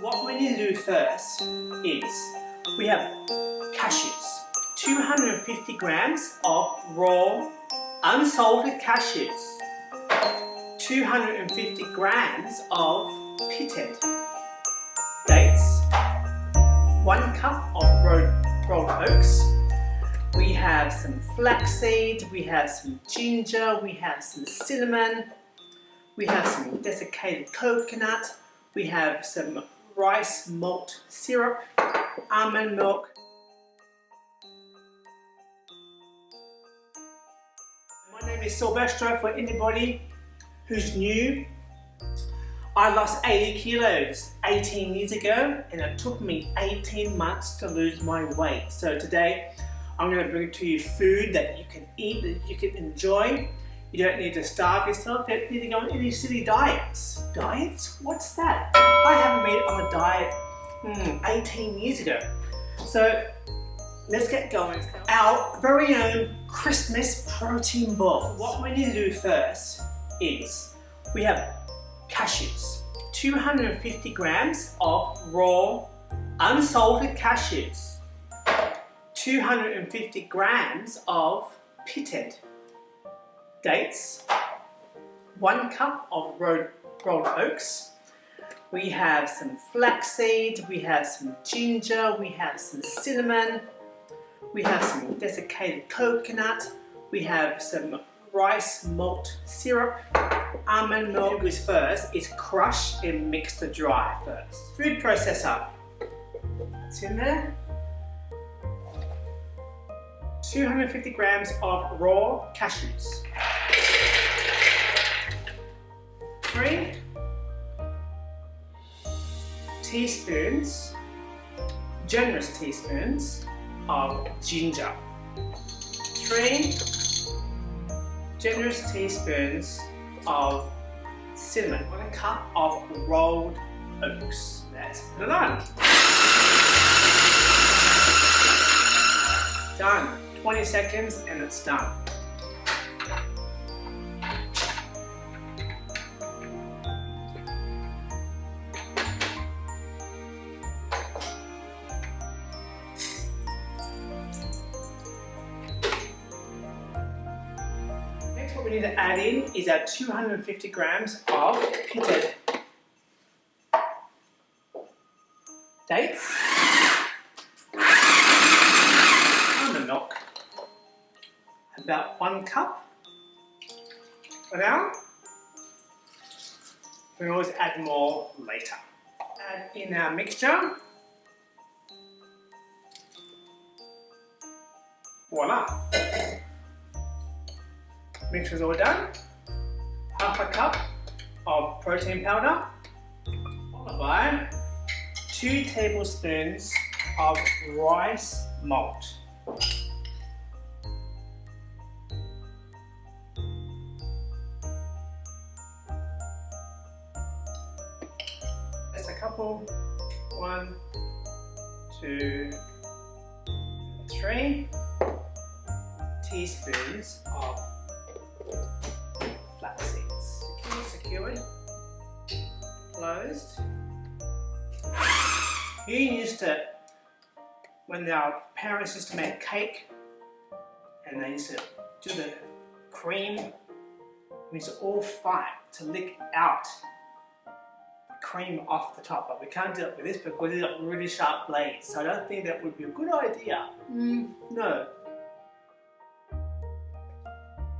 What we need to do first is we have cashews. 250 grams of raw unsalted cashews. 250 grams of pitted dates. 1 cup of rolled, rolled oats. We have some flaxseed, we have some ginger, we have some cinnamon, we have some desiccated coconut, we have some rice malt syrup, almond milk. My name is Silvestro for anybody who's new. I lost 80 kilos 18 years ago and it took me 18 months to lose my weight. So today I'm going to bring to you food that you can eat, that you can enjoy. You don't need to starve yourself, you don't need to go on any silly diets. Diets? What's that? I haven't been on a diet hmm, 18 years ago. So let's get going. Our very own Christmas protein ball. What we need to do first is we have cashews. 250 grams of raw unsalted cashews. 250 grams of pitted dates, one cup of rolled, oats, we have some flaxseed, we have some ginger, we have some cinnamon, we have some desiccated coconut, we have some rice malt syrup, almond milk is first, is crush and mix the dry first. Food processor, it's in there. 250 grams of raw cashews. Three teaspoons, generous teaspoons of ginger. Three generous teaspoons of cinnamon. One cup of rolled oats. Let's put it on. 20 seconds and it's done. Next what we need to add in is our 250 grams of pitted dates. About one cup for now. We always add more later. Add in our mixture. Voila! Mixture's all done. Half a cup of protein powder, followed by two tablespoons of rice malt. Couple. One, two, three teaspoons of flax seeds. Secure, secured, closed. You used to, when our parents used to make cake, and they used to do the cream, used to all fight to lick out cream off the top, but we can't do it with this because it's got really sharp blades. So I don't think that would be a good idea. Mm, no.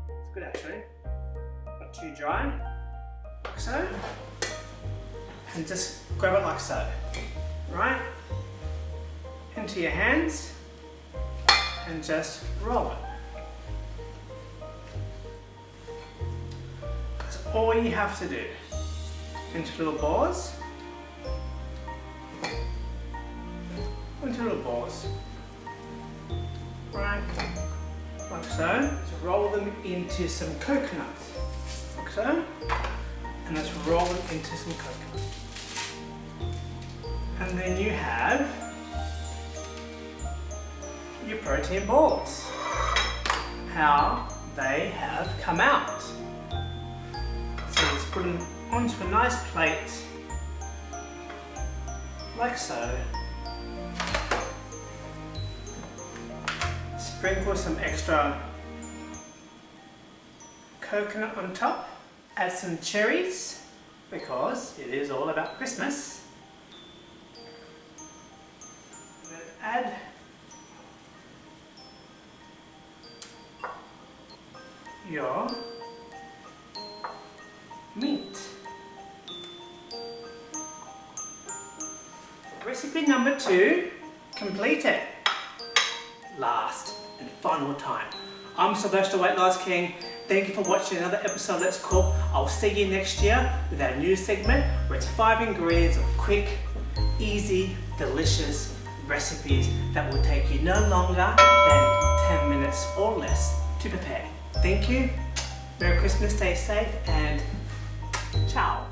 It's good actually. Not too dry. Like so. And just grab it like so. Right? Into your hands and just roll it. That's all you have to do into little balls. Into little balls. Right, like so. Roll them into some coconuts. Like so. And let's roll them into some coconut. And then you have your protein balls. How they have come out. So let's put them onto a nice plate like so. Sprinkle some extra coconut on top. Add some cherries because it is all about Christmas. Add your meat. Recipe number two, completed. Last and final time. I'm Sylvester Weight Loss King. Thank you for watching another episode of Let's Cook. I'll see you next year with our new segment where it's five ingredients of quick, easy, delicious recipes that will take you no longer than 10 minutes or less to prepare. Thank you. Merry Christmas, stay safe and ciao.